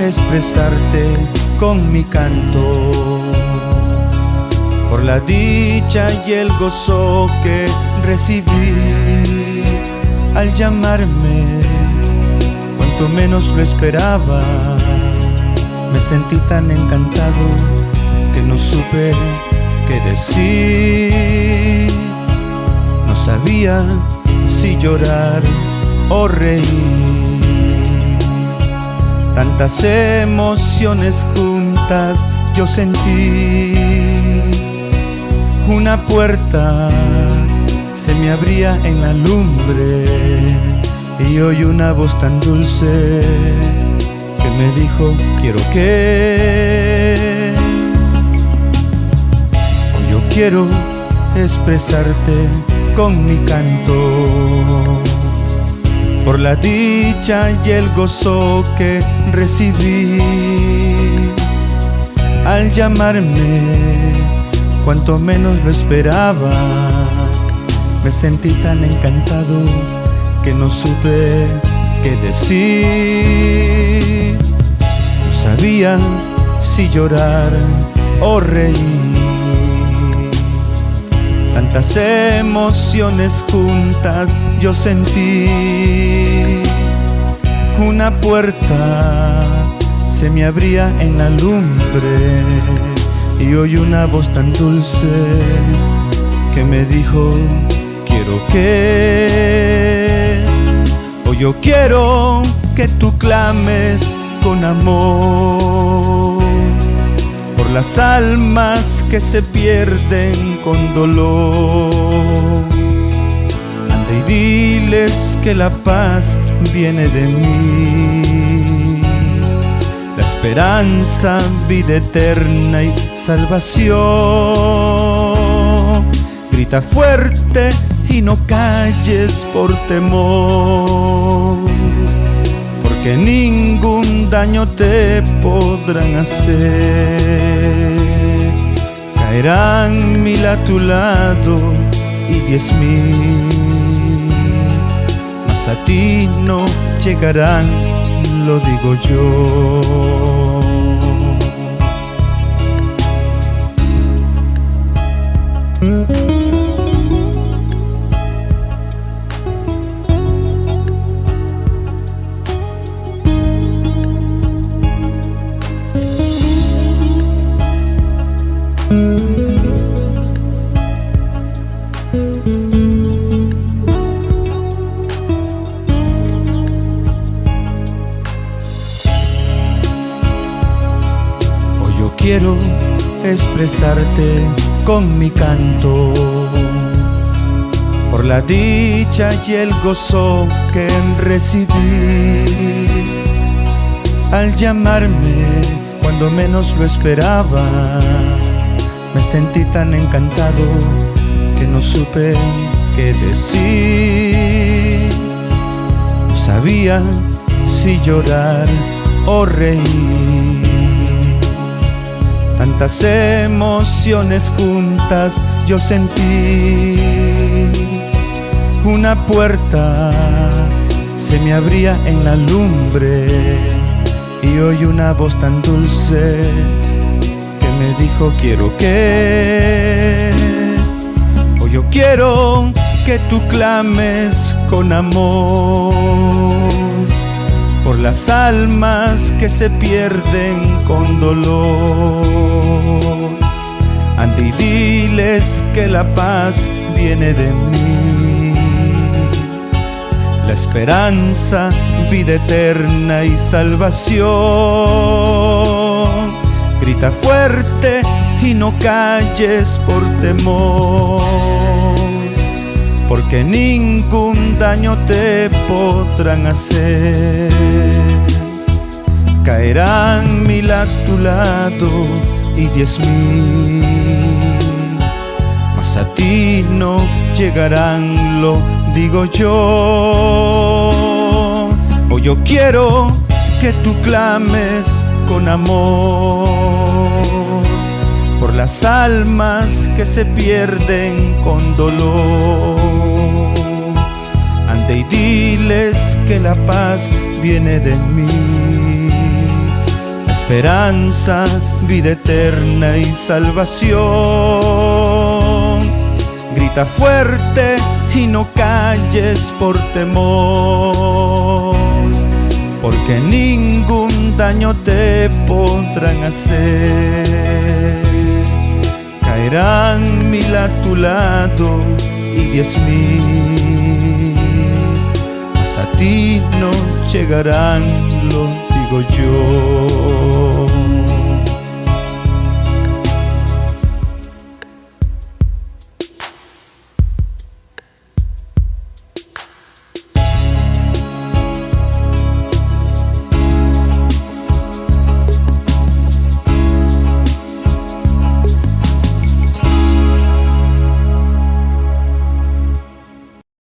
expresarte con mi canto. Por la dicha y el gozo que recibí al llamarme cuanto menos lo esperaba me sentí tan encantado que no supe qué decir. No sabía si llorar o reír tantas emociones juntas yo sentí. Una puerta se me abría en la lumbre y oí una voz tan dulce que me dijo quiero que yo quiero expresarte con mi canto por la dicha y el gozo que recibí al llamarme cuanto menos lo esperaba. Me sentí tan encantado que no supe qué decir. No sabía si llorar o reír. Tantas emociones juntas yo sentí. Una puerta se me abría en la lumbre y oí una voz tan dulce que me dijo quiero que o yo quiero que tú clames con amor por las almas que se pierden con dolor anda y diles que la paz viene de mí la esperanza, vida eterna y salvación. Grita fuerte y no calles por temor, porque ningún daño te podrán hacer. Caerán mil a tu lado y diez mil, mas a ti no llegarán lo digo yo. Expresarte con mi canto por la dicha y el gozo que recibí al llamarme cuando menos lo esperaba. Me sentí tan encantado que no supe qué decir. No sabía si llorar o reír tantas emociones juntas yo sentí una puerta se me abría en la lumbre y oí una voz tan dulce que me dijo quiero que o yo quiero que tú clames con amor por las almas que se pierden con dolor. Ande y diles que la paz viene de mí. La esperanza, vida eterna y salvación. Grita fuerte y no calles por temor porque ningún daño te podrán hacer. Caerán mil a tu lado y diez mil, mas a ti no llegarán, lo digo yo. O yo quiero que tú clames con amor por las almas que se pierden con dolor. Y diles que la paz viene de mí. esperanza, vida eterna y salvación. Grita fuerte y no calles por temor, porque ningún daño te podrán hacer. Caerán mil a tu lado y diez mil, a ti no llegarán, lo digo yo.